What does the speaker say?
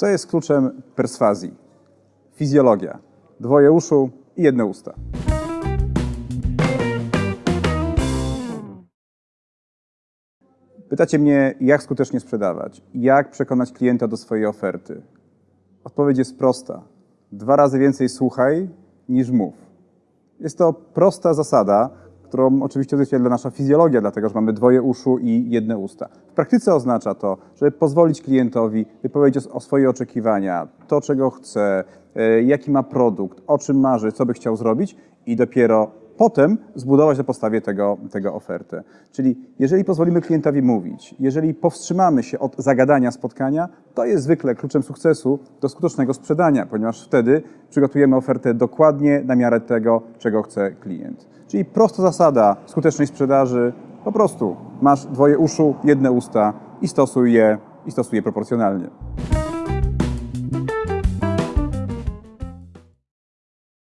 Co jest kluczem perswazji? Fizjologia. Dwoje uszu i jedne usta. Pytacie mnie, jak skutecznie sprzedawać? Jak przekonać klienta do swojej oferty? Odpowiedź jest prosta. Dwa razy więcej słuchaj niż mów. Jest to prosta zasada, którą oczywiście odzwierciedla nasza fizjologia, dlatego że mamy dwoje uszu i jedne usta. W praktyce oznacza to, żeby pozwolić klientowi wypowiedzieć o swoje oczekiwania, to czego chce, e, jaki ma produkt, o czym marzy, co by chciał zrobić i dopiero potem zbudować na podstawie tego, tego ofertę. Czyli jeżeli pozwolimy klientowi mówić, jeżeli powstrzymamy się od zagadania spotkania, to jest zwykle kluczem sukcesu do skutecznego sprzedania, ponieważ wtedy przygotujemy ofertę dokładnie na miarę tego, czego chce klient. Czyli prosta zasada skutecznej sprzedaży, po prostu masz dwoje uszu, jedne usta i stosuj je, i stosuj je proporcjonalnie.